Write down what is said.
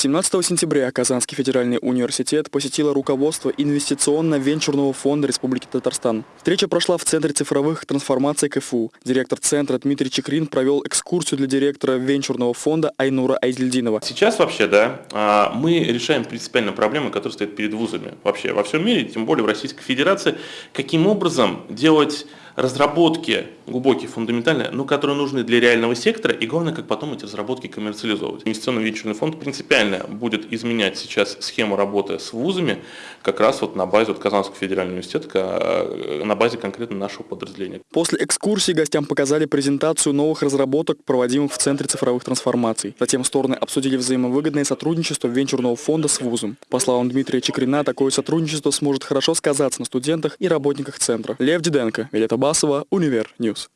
17 сентября Казанский федеральный университет посетило руководство Инвестиционно-венчурного фонда Республики Татарстан. Встреча прошла в Центре цифровых трансформаций КФУ. Директор центра Дмитрий Чекрин провел экскурсию для директора венчурного фонда Айнура Айзельдинова. Сейчас вообще, да, а, мы решаем принципиальные проблемы, которые стоят перед вузами. Вообще во всем мире, тем более в Российской Федерации, каким образом делать разработки глубокие, фундаментальные, но которые нужны для реального сектора, и главное, как потом эти разработки коммерциализовывать. Инвестиционный венчурный фонд принципиально будет изменять сейчас схему работы с вузами, как раз вот на базе вот Казанского федерального университета, э, на базе конкретно нашего подразделения. После экскурсии гостям показали презентацию новых разработок, проводимых в Центре цифровых трансформаций. Затем стороны обсудили взаимовыгодное сотрудничество венчурного фонда с вузом. По словам Дмитрия Чекрина, такое сотрудничество сможет хорошо сказаться на студентах и работниках центра. Лев Диденко, Вилета Басова, Универ News.